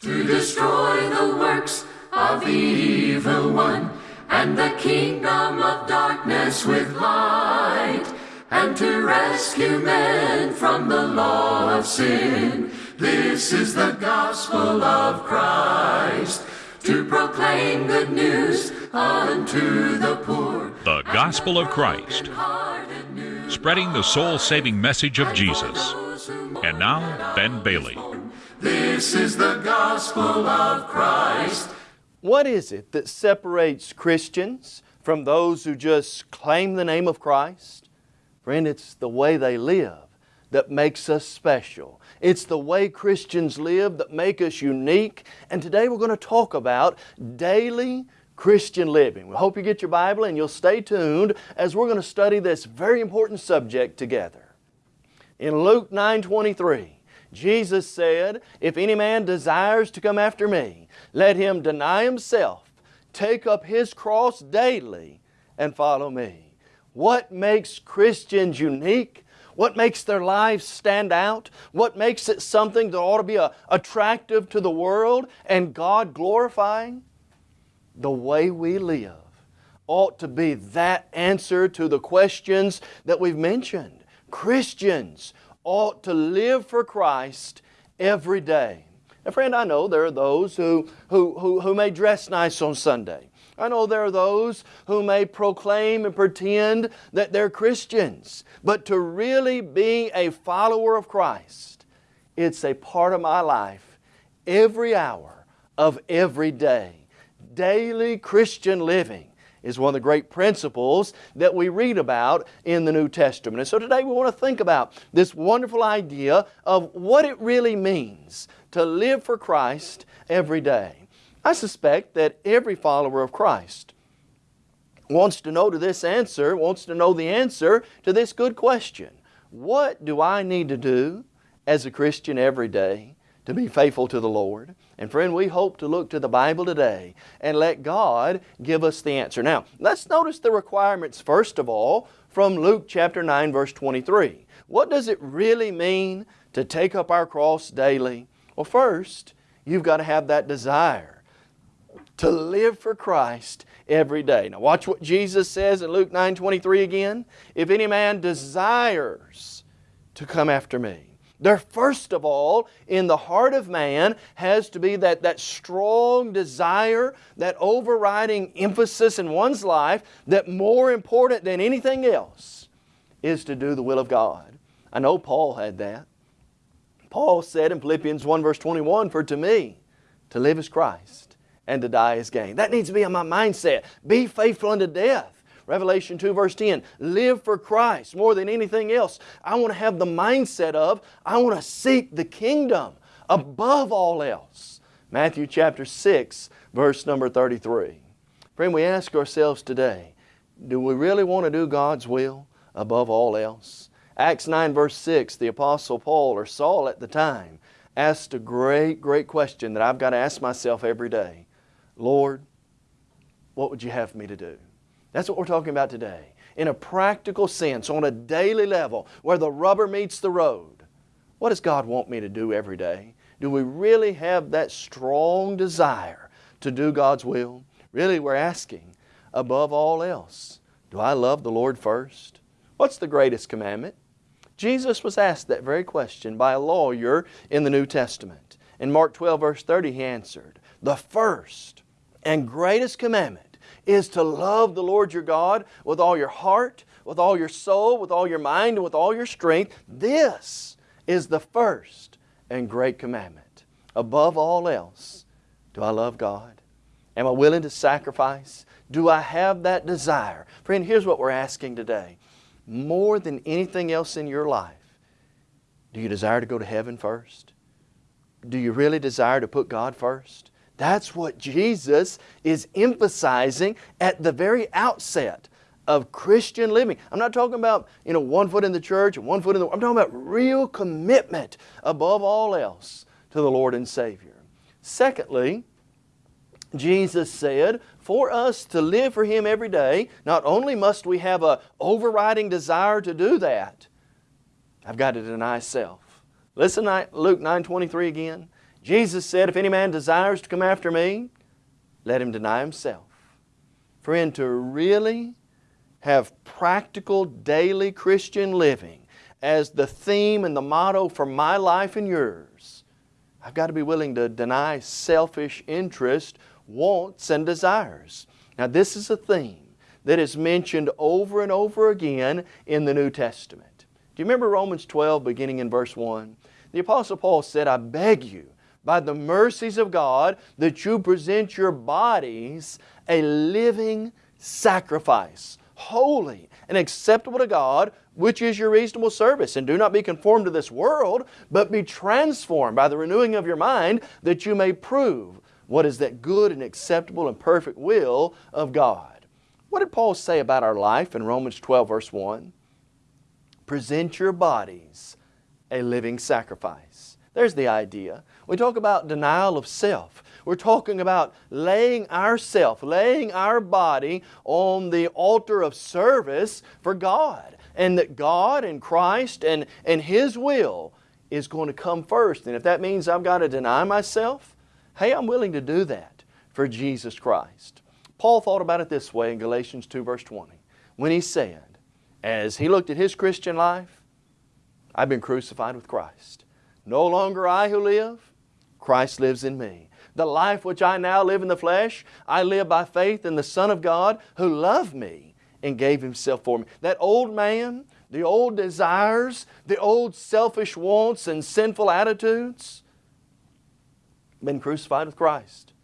to destroy the works of the evil one and the kingdom of darkness with light and to rescue men from the law of sin. This is the gospel of Christ to proclaim good news unto the poor. The gospel of Christ, spreading the soul saving message of Jesus. And now, Ben Bailey. This is the gospel of Christ. What is it that separates Christians from those who just claim the name of Christ? Friend, it's the way they live that makes us special. It's the way Christians live that make us unique. And today we're going to talk about daily Christian living. We hope you get your Bible and you'll stay tuned as we're going to study this very important subject together. In Luke 9:23, Jesus said, If any man desires to come after me, let him deny himself, take up his cross daily, and follow me. What makes Christians unique? What makes their lives stand out? What makes it something that ought to be a, attractive to the world and God glorifying? The way we live ought to be that answer to the questions that we've mentioned. Christians ought to live for Christ every day. And friend, I know there are those who, who, who, who may dress nice on Sunday. I know there are those who may proclaim and pretend that they're Christians. But to really be a follower of Christ, it's a part of my life every hour of every day. Daily Christian living is one of the great principles that we read about in the New Testament. And so today we want to think about this wonderful idea of what it really means to live for Christ every day. I suspect that every follower of Christ wants to know to this answer, wants to know the answer to this good question. What do I need to do as a Christian every day to be faithful to the Lord? And friend, we hope to look to the Bible today and let God give us the answer. Now, let's notice the requirements first of all from Luke chapter 9 verse 23. What does it really mean to take up our cross daily? Well, first, you've got to have that desire to live for Christ every day. Now watch what Jesus says in Luke 9 23 again. If any man desires to come after me, there first of all, in the heart of man, has to be that, that strong desire, that overriding emphasis in one's life that more important than anything else is to do the will of God. I know Paul had that. Paul said in Philippians 1 verse 21, For to me, to live is Christ, and to die is gain. That needs to be in my mindset. Be faithful unto death. Revelation 2 verse 10, live for Christ more than anything else. I want to have the mindset of, I want to seek the kingdom above all else. Matthew chapter 6 verse number 33. Friend, we ask ourselves today, do we really want to do God's will above all else? Acts 9 verse 6, the Apostle Paul or Saul at the time asked a great, great question that I've got to ask myself every day. Lord, what would you have me to do? That's what we're talking about today. In a practical sense, on a daily level, where the rubber meets the road, what does God want me to do every day? Do we really have that strong desire to do God's will? Really, we're asking, above all else, do I love the Lord first? What's the greatest commandment? Jesus was asked that very question by a lawyer in the New Testament. In Mark 12 verse 30 he answered, The first and greatest commandment is to love the Lord your God with all your heart, with all your soul, with all your mind, and with all your strength. This is the first and great commandment. Above all else, do I love God? Am I willing to sacrifice? Do I have that desire? Friend, here's what we're asking today. More than anything else in your life, do you desire to go to heaven first? Do you really desire to put God first? That's what Jesus is emphasizing at the very outset of Christian living. I'm not talking about, you know, one foot in the church and one foot in the I'm talking about real commitment above all else to the Lord and Savior. Secondly, Jesus said, for us to live for Him every day, not only must we have a overriding desire to do that, I've got to deny self. Listen Luke 9.23 again. Jesus said, if any man desires to come after me, let him deny himself. Friend, to really have practical daily Christian living as the theme and the motto for my life and yours, I've got to be willing to deny selfish interest, wants, and desires. Now this is a theme that is mentioned over and over again in the New Testament. Do you remember Romans 12 beginning in verse 1? The Apostle Paul said, I beg you, by the mercies of God, that you present your bodies a living sacrifice, holy and acceptable to God, which is your reasonable service. And do not be conformed to this world, but be transformed by the renewing of your mind, that you may prove what is that good and acceptable and perfect will of God. What did Paul say about our life in Romans 12 verse 1? Present your bodies a living sacrifice. There's the idea. We talk about denial of self. We're talking about laying ourself, laying our body on the altar of service for God. And that God and Christ and, and His will is going to come first. And if that means I've got to deny myself, hey, I'm willing to do that for Jesus Christ. Paul thought about it this way in Galatians 2 verse 20 when he said, as he looked at his Christian life, I've been crucified with Christ. No longer I who live, Christ lives in me. The life which I now live in the flesh, I live by faith in the Son of God who loved me and gave Himself for me. That old man, the old desires, the old selfish wants and sinful attitudes, been crucified with Christ.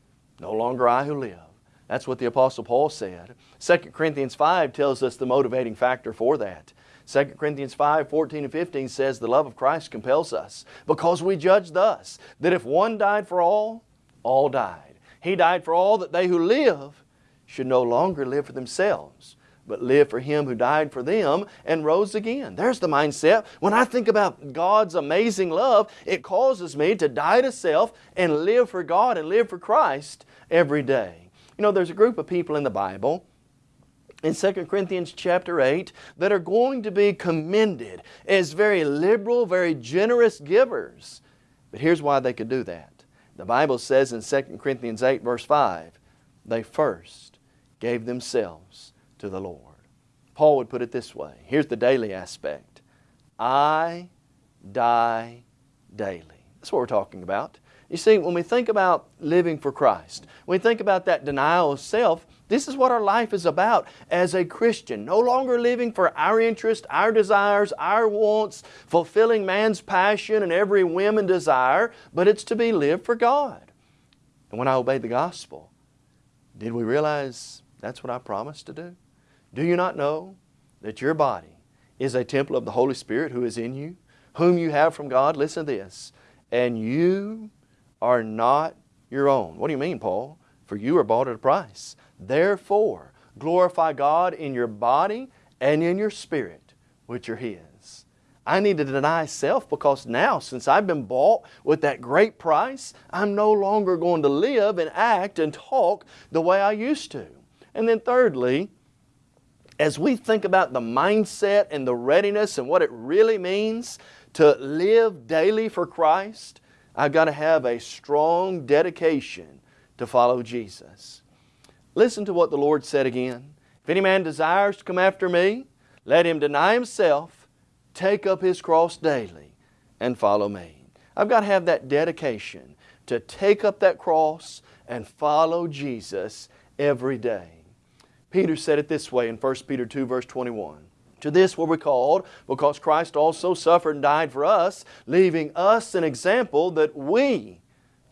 No longer I who live. That's what the Apostle Paul said. 2 Corinthians 5 tells us the motivating factor for that. 2 Corinthians 5, 14 and 15 says the love of Christ compels us because we judge thus, that if one died for all, all died. He died for all that they who live should no longer live for themselves, but live for Him who died for them and rose again. There's the mindset. When I think about God's amazing love, it causes me to die to self and live for God and live for Christ every day. You know, there's a group of people in the Bible in 2 Corinthians chapter 8 that are going to be commended as very liberal, very generous givers. But here's why they could do that. The Bible says in 2 Corinthians 8 verse 5, they first gave themselves to the Lord. Paul would put it this way. Here's the daily aspect. I die daily. That's what we're talking about. You see, when we think about living for Christ, when we think about that denial of self, this is what our life is about as a Christian. No longer living for our interest, our desires, our wants, fulfilling man's passion and every whim and desire, but it's to be lived for God. And when I obeyed the gospel, did we realize that's what I promised to do? Do you not know that your body is a temple of the Holy Spirit who is in you, whom you have from God? Listen to this. And you are not your own. What do you mean, Paul? For you are bought at a price. Therefore, glorify God in your body and in your spirit, which are His. I need to deny self because now, since I've been bought with that great price, I'm no longer going to live and act and talk the way I used to. And then thirdly, as we think about the mindset and the readiness and what it really means to live daily for Christ, I've got to have a strong dedication to follow Jesus. Listen to what the Lord said again. If any man desires to come after me, let him deny himself, take up his cross daily, and follow me. I've got to have that dedication to take up that cross and follow Jesus every day. Peter said it this way in 1 Peter 2 verse 21. To this were we called, because Christ also suffered and died for us, leaving us an example that we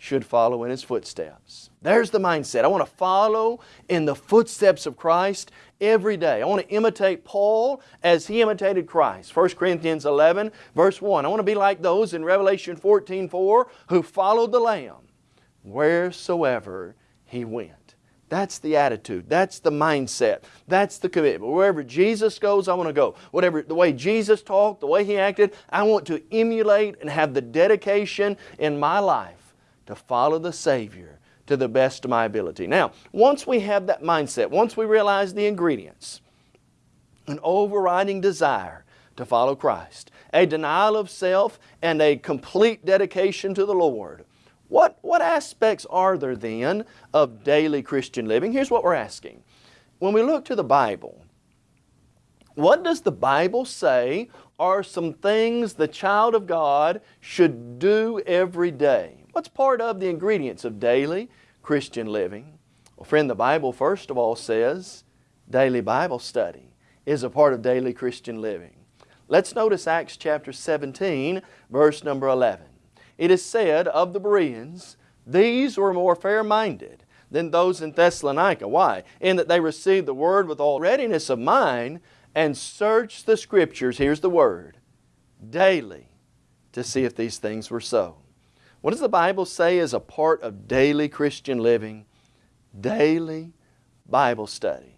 should follow in His footsteps. There's the mindset. I want to follow in the footsteps of Christ every day. I want to imitate Paul as he imitated Christ. 1 Corinthians 11 verse 1. I want to be like those in Revelation 14 4 who followed the Lamb wheresoever He went. That's the attitude. That's the mindset. That's the commitment. Wherever Jesus goes, I want to go. Whatever the way Jesus talked, the way He acted, I want to emulate and have the dedication in my life to follow the Savior to the best of my ability. Now, once we have that mindset, once we realize the ingredients, an overriding desire to follow Christ, a denial of self, and a complete dedication to the Lord, What, what aspects are there then of daily Christian living? Here's what we're asking. When we look to the Bible, what does the Bible say are some things the child of God should do every day? What's part of the ingredients of daily Christian living? Well, friend, the Bible first of all says daily Bible study is a part of daily Christian living. Let's notice Acts chapter 17, verse number 11. It is said of the Bereans, these were more fair-minded than those in Thessalonica. Why? In that they received the Word with all readiness of mind and search the Scriptures, here's the word, daily to see if these things were so. What does the Bible say is a part of daily Christian living? Daily Bible study.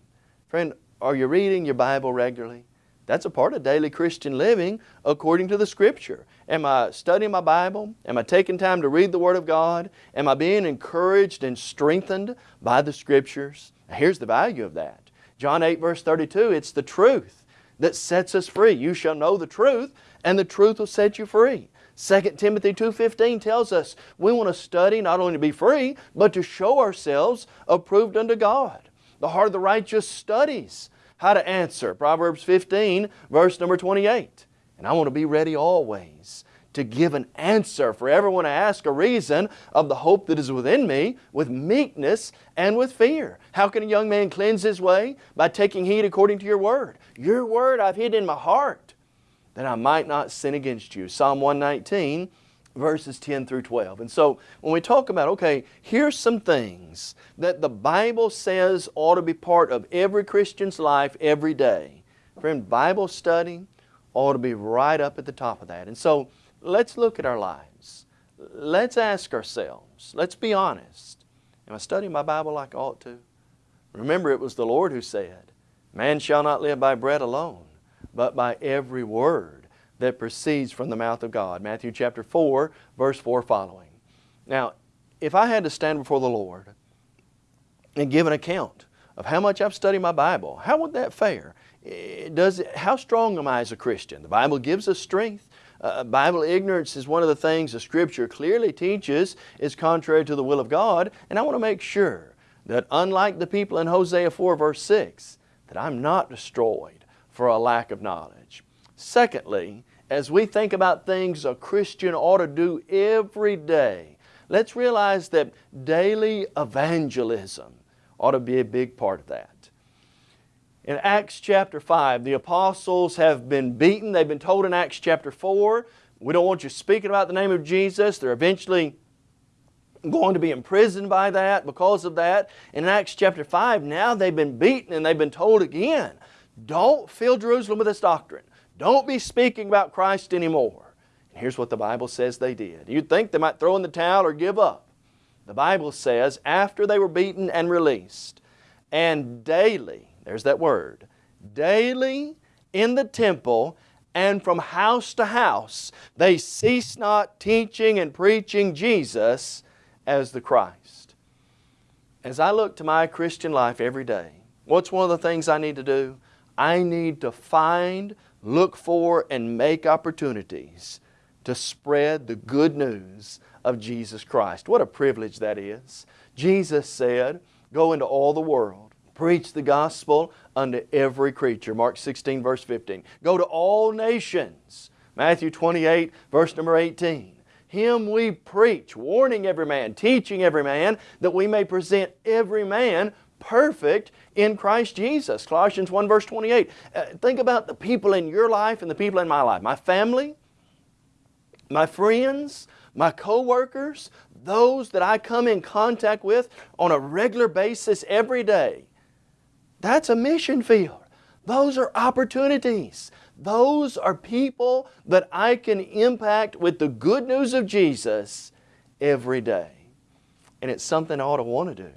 Friend, are you reading your Bible regularly? That's a part of daily Christian living according to the Scripture. Am I studying my Bible? Am I taking time to read the Word of God? Am I being encouraged and strengthened by the Scriptures? Here's the value of that. John 8 verse 32, it's the truth that sets us free. You shall know the truth and the truth will set you free. 2 Timothy 2.15 tells us we want to study not only to be free, but to show ourselves approved unto God. The heart of the righteous studies how to answer. Proverbs 15, verse number 28. And I want to be ready always to give an answer for everyone to ask a reason of the hope that is within me with meekness and with fear. How can a young man cleanse his way? By taking heed according to your word. Your word I've hid in my heart that I might not sin against you. Psalm 119 verses 10 through 12. And so when we talk about, okay, here's some things that the Bible says ought to be part of every Christian's life every day. Friend, Bible study ought to be right up at the top of that. And so let's look at our lives. Let's ask ourselves, let's be honest. Am I studying my Bible like I ought to? Remember, it was the Lord who said, Man shall not live by bread alone, but by every word that proceeds from the mouth of God. Matthew chapter 4, verse 4 following. Now, if I had to stand before the Lord and give an account of how much I've studied my Bible, how would that fare? Eh, does it, how strong am I as a Christian? The Bible gives us strength. Uh, Bible ignorance is one of the things the Scripture clearly teaches is contrary to the will of God, and I want to make sure that unlike the people in Hosea 4 verse 6, that I'm not destroyed for a lack of knowledge. Secondly, as we think about things a Christian ought to do every day, let's realize that daily evangelism ought to be a big part of that. In Acts chapter 5, the apostles have been beaten. They've been told in Acts chapter 4, we don't want you speaking about the name of Jesus. They're eventually going to be imprisoned by that because of that. And In Acts chapter 5, now they've been beaten and they've been told again, don't fill Jerusalem with this doctrine. Don't be speaking about Christ anymore. And here's what the Bible says they did. You'd think they might throw in the towel or give up. The Bible says, after they were beaten and released, and daily, there's that word, daily in the temple and from house to house, they cease not teaching and preaching Jesus as the Christ. As I look to my Christian life every day, what's one of the things I need to do? I need to find look for and make opportunities to spread the good news of Jesus Christ. What a privilege that is. Jesus said, go into all the world, preach the gospel unto every creature. Mark 16 verse 15. Go to all nations. Matthew 28 verse number 18. Him we preach, warning every man, teaching every man, that we may present every man perfect in Christ Jesus. Colossians 1 verse 28. Uh, think about the people in your life and the people in my life. My family, my friends, my co-workers, those that I come in contact with on a regular basis every day. That's a mission field. Those are opportunities. Those are people that I can impact with the good news of Jesus every day. And it's something I ought to want to do.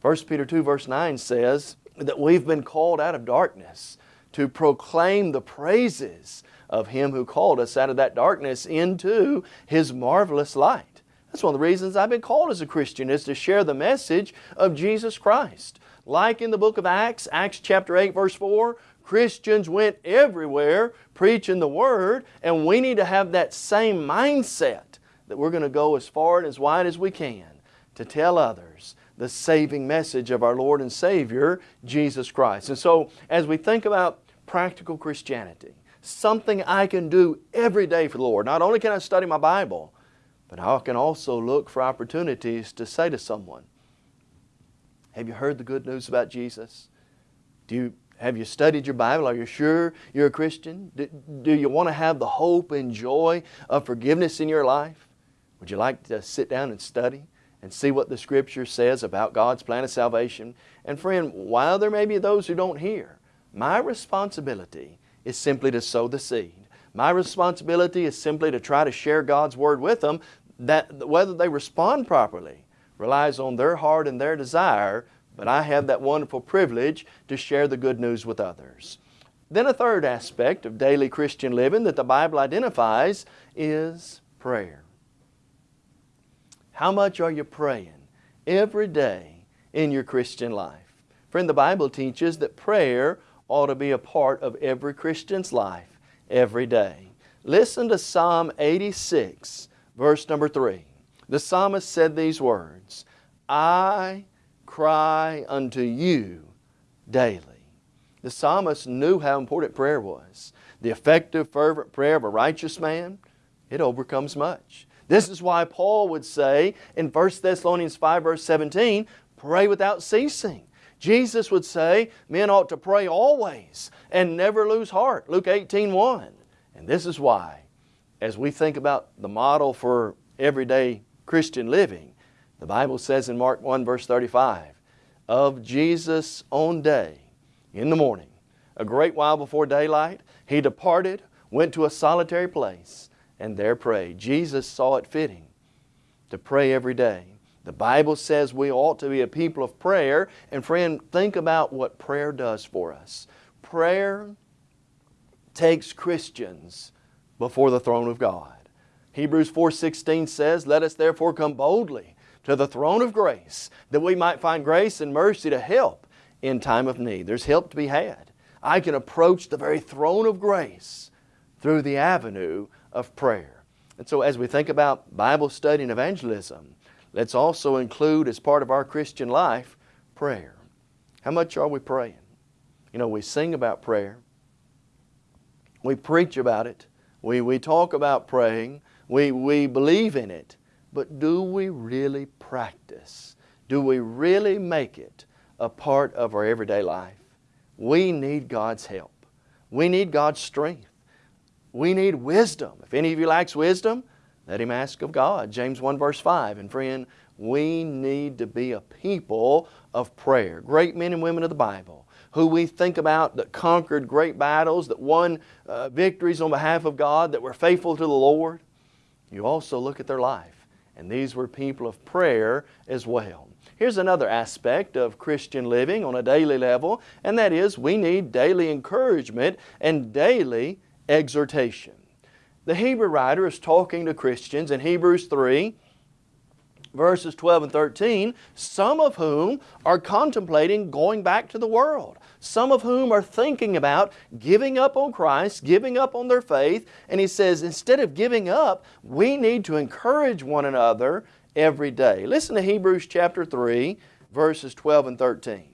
1 Peter 2 verse 9 says that we've been called out of darkness to proclaim the praises of Him who called us out of that darkness into His marvelous light. That's one of the reasons I've been called as a Christian is to share the message of Jesus Christ. Like in the book of Acts, Acts chapter 8 verse 4, Christians went everywhere preaching the Word and we need to have that same mindset that we're going to go as far and as wide as we can to tell others the saving message of our Lord and Savior, Jesus Christ. And so, as we think about practical Christianity, something I can do every day for the Lord, not only can I study my Bible, but I can also look for opportunities to say to someone, Have you heard the good news about Jesus? Do you, have you studied your Bible? Are you sure you're a Christian? Do, do you want to have the hope and joy of forgiveness in your life? Would you like to sit down and study? and see what the Scripture says about God's plan of salvation. And friend, while there may be those who don't hear, my responsibility is simply to sow the seed. My responsibility is simply to try to share God's Word with them that whether they respond properly relies on their heart and their desire, but I have that wonderful privilege to share the good news with others. Then a third aspect of daily Christian living that the Bible identifies is prayer. How much are you praying every day in your Christian life? Friend, the Bible teaches that prayer ought to be a part of every Christian's life every day. Listen to Psalm 86, verse number 3. The psalmist said these words, I cry unto you daily. The psalmist knew how important prayer was. The effective, fervent prayer of a righteous man, it overcomes much. This is why Paul would say in 1 Thessalonians 5 verse 17, pray without ceasing. Jesus would say, men ought to pray always and never lose heart. Luke 18, 1. And this is why, as we think about the model for everyday Christian living, the Bible says in Mark 1 verse 35, of Jesus' own day, in the morning, a great while before daylight, He departed, went to a solitary place, and there prayed. Jesus saw it fitting to pray every day. The Bible says we ought to be a people of prayer. And friend, think about what prayer does for us. Prayer takes Christians before the throne of God. Hebrews 4.16 says, Let us therefore come boldly to the throne of grace, that we might find grace and mercy to help in time of need. There's help to be had. I can approach the very throne of grace through the avenue of prayer. And so as we think about Bible study and evangelism, let's also include as part of our Christian life prayer. How much are we praying? You know, we sing about prayer. We preach about it. We, we talk about praying. We, we believe in it. But do we really practice? Do we really make it a part of our everyday life? We need God's help. We need God's strength. We need wisdom. If any of you lacks wisdom, let him ask of God. James 1 verse 5. And friend, we need to be a people of prayer. Great men and women of the Bible who we think about that conquered great battles, that won uh, victories on behalf of God, that were faithful to the Lord. You also look at their life. And these were people of prayer as well. Here's another aspect of Christian living on a daily level, and that is we need daily encouragement and daily exhortation. The Hebrew writer is talking to Christians in Hebrews 3, verses 12 and 13, some of whom are contemplating going back to the world. Some of whom are thinking about giving up on Christ, giving up on their faith. And he says, instead of giving up, we need to encourage one another every day. Listen to Hebrews chapter 3, verses 12 and 13.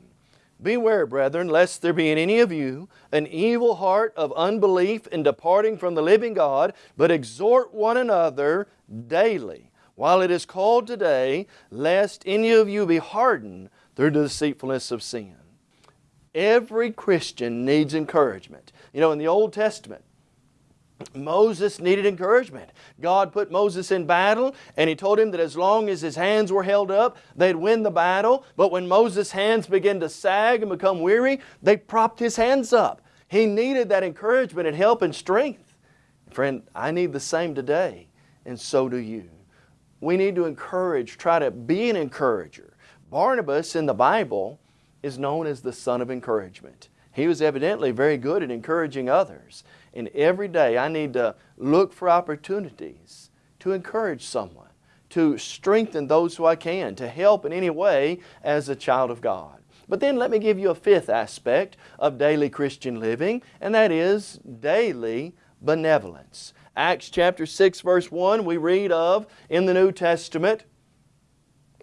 Beware, brethren, lest there be in any of you an evil heart of unbelief in departing from the living God, but exhort one another daily, while it is called today, lest any of you be hardened through the deceitfulness of sin. Every Christian needs encouragement. You know, in the Old Testament, Moses needed encouragement. God put Moses in battle and He told him that as long as his hands were held up, they'd win the battle. But when Moses' hands began to sag and become weary, they propped his hands up. He needed that encouragement and help and strength. Friend, I need the same today, and so do you. We need to encourage, try to be an encourager. Barnabas in the Bible is known as the son of encouragement. He was evidently very good at encouraging others. And every day I need to look for opportunities to encourage someone, to strengthen those who I can, to help in any way as a child of God. But then let me give you a fifth aspect of daily Christian living, and that is daily benevolence. Acts chapter 6 verse 1 we read of in the New Testament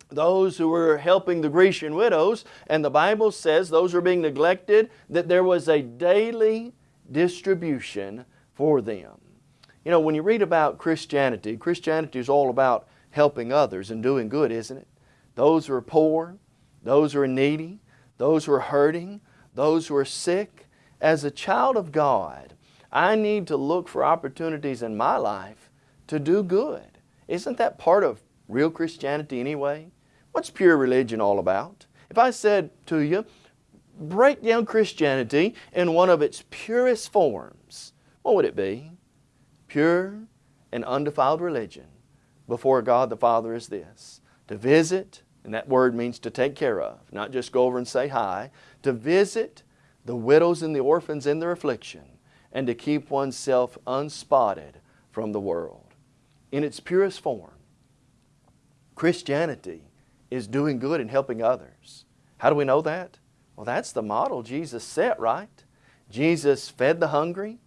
those who were helping the Grecian widows and the Bible says those are being neglected that there was a daily distribution for them. You know when you read about Christianity, Christianity is all about helping others and doing good isn't it? Those who are poor, those who are needy, those who are hurting, those who are sick. As a child of God, I need to look for opportunities in my life to do good. Isn't that part of real Christianity anyway? What's pure religion all about? If I said to you, break down Christianity in one of its purest forms, what would it be? Pure and undefiled religion before God the Father is this, to visit, and that word means to take care of, not just go over and say hi, to visit the widows and the orphans in their affliction, and to keep oneself unspotted from the world. In its purest form, Christianity is doing good and helping others. How do we know that? Well, that's the model Jesus set, right? Jesus fed the hungry,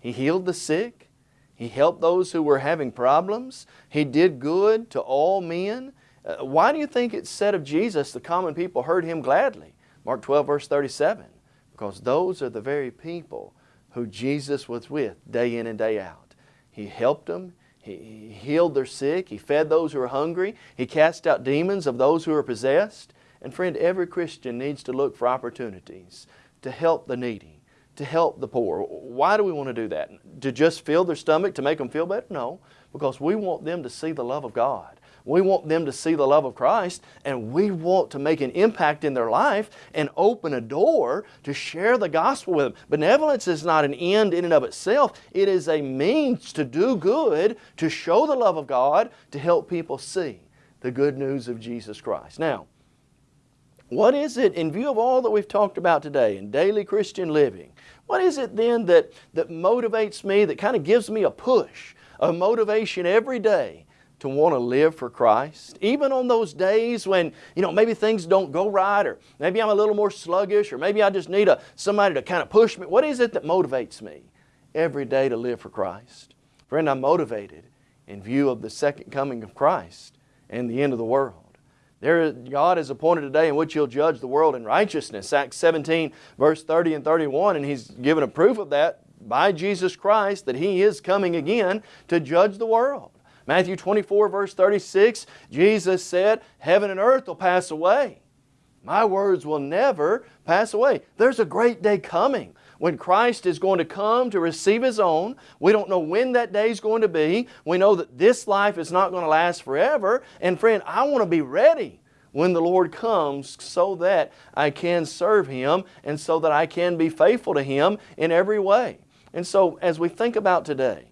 He healed the sick, He helped those who were having problems, He did good to all men, uh, why do you think it said of Jesus, the common people heard Him gladly? Mark 12 verse 37. Because those are the very people who Jesus was with day in and day out. He helped them. He healed their sick. He fed those who were hungry. He cast out demons of those who were possessed. And friend, every Christian needs to look for opportunities to help the needy, to help the poor. Why do we want to do that? To just fill their stomach to make them feel better? No, because we want them to see the love of God. We want them to see the love of Christ and we want to make an impact in their life and open a door to share the gospel with them. Benevolence is not an end in and of itself. It is a means to do good, to show the love of God, to help people see the good news of Jesus Christ. Now, what is it, in view of all that we've talked about today in daily Christian living, what is it then that, that motivates me, that kind of gives me a push, a motivation every day to want to live for Christ. Even on those days when, you know, maybe things don't go right or maybe I'm a little more sluggish or maybe I just need a, somebody to kind of push me. What is it that motivates me every day to live for Christ? Friend, I'm motivated in view of the second coming of Christ and the end of the world. There, God has appointed a day in which He'll judge the world in righteousness. Acts 17 verse 30 and 31 and He's given a proof of that by Jesus Christ that He is coming again to judge the world. Matthew 24 verse 36, Jesus said, heaven and earth will pass away. My words will never pass away. There's a great day coming when Christ is going to come to receive His own. We don't know when that day is going to be. We know that this life is not going to last forever. And friend, I want to be ready when the Lord comes so that I can serve Him and so that I can be faithful to Him in every way. And so as we think about today,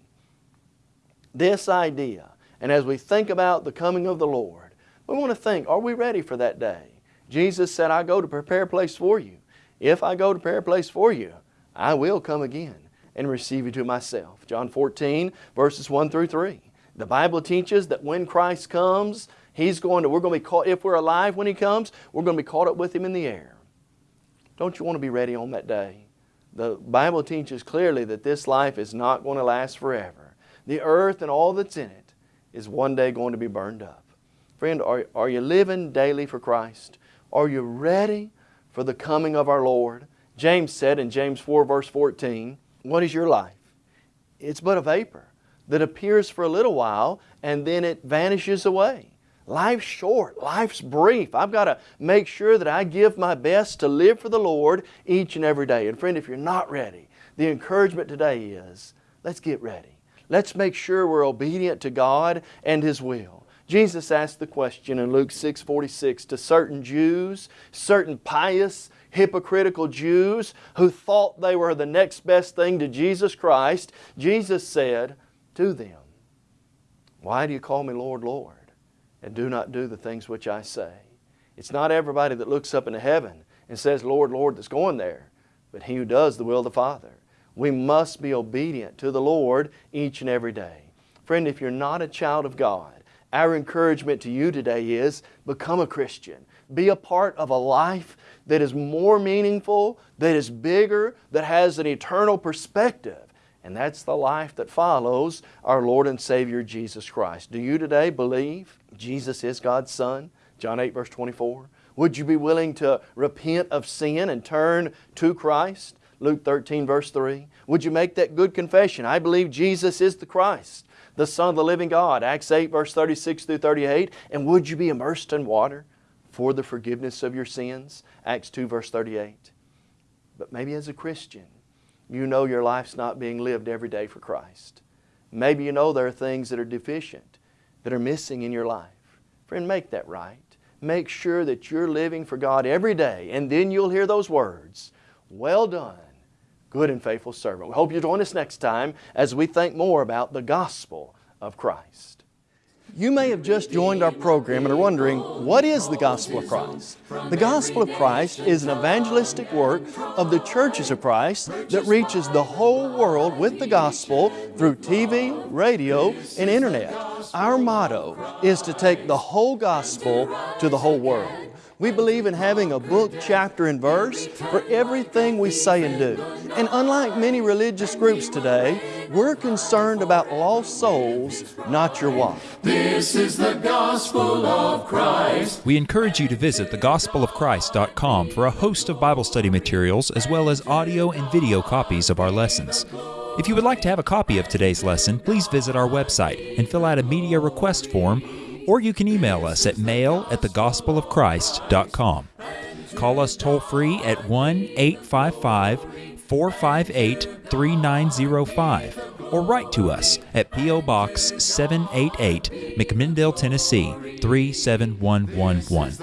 this idea. And as we think about the coming of the Lord, we want to think, are we ready for that day? Jesus said, I go to prepare a place for you. If I go to prepare a place for you, I will come again and receive you to myself. John 14, verses 1 through 3. The Bible teaches that when Christ comes, He's going to, we're going to be caught, if we're alive when He comes, we're going to be caught up with Him in the air. Don't you want to be ready on that day? The Bible teaches clearly that this life is not going to last forever the earth and all that's in it is one day going to be burned up. Friend, are, are you living daily for Christ? Are you ready for the coming of our Lord? James said in James 4 verse 14, What is your life? It's but a vapor that appears for a little while and then it vanishes away. Life's short, life's brief. I've got to make sure that I give my best to live for the Lord each and every day. And friend, if you're not ready, the encouragement today is, let's get ready. Let's make sure we're obedient to God and His will. Jesus asked the question in Luke 6 46 to certain Jews, certain pious, hypocritical Jews who thought they were the next best thing to Jesus Christ. Jesus said to them, Why do you call me Lord, Lord, and do not do the things which I say? It's not everybody that looks up into heaven and says, Lord, Lord, that's going there, but he who does the will of the Father. We must be obedient to the Lord each and every day. Friend, if you're not a child of God, our encouragement to you today is become a Christian. Be a part of a life that is more meaningful, that is bigger, that has an eternal perspective. And that's the life that follows our Lord and Savior Jesus Christ. Do you today believe Jesus is God's Son? John 8, verse 24. Would you be willing to repent of sin and turn to Christ? Luke 13, verse 3. Would you make that good confession? I believe Jesus is the Christ, the Son of the living God. Acts 8, verse 36 through 38. And would you be immersed in water for the forgiveness of your sins? Acts 2, verse 38. But maybe as a Christian, you know your life's not being lived every day for Christ. Maybe you know there are things that are deficient, that are missing in your life. Friend, make that right. Make sure that you're living for God every day, and then you'll hear those words, Well done, good and faithful servant. We hope you join us next time as we think more about the gospel of Christ. You may have just joined our program and are wondering, what is the Gospel of Christ? The Gospel of Christ is an evangelistic work of the churches of Christ that reaches the whole world with the gospel through TV, radio, and internet. Our motto is to take the whole gospel to the whole world. We believe in having a book, chapter, and verse for everything we say and do. And unlike many religious groups today, we're concerned about lost souls, not your wife. This is the gospel of Christ. We encourage you to visit thegospelofchrist.com for a host of Bible study materials as well as audio and video copies of our lessons. If you would like to have a copy of today's lesson, please visit our website and fill out a media request form or you can email us at mail at thegospelofchrist.com. Call us toll free at 1 855 458 3905 or write to us at P.O. Box 788, McMinnville, Tennessee 37111.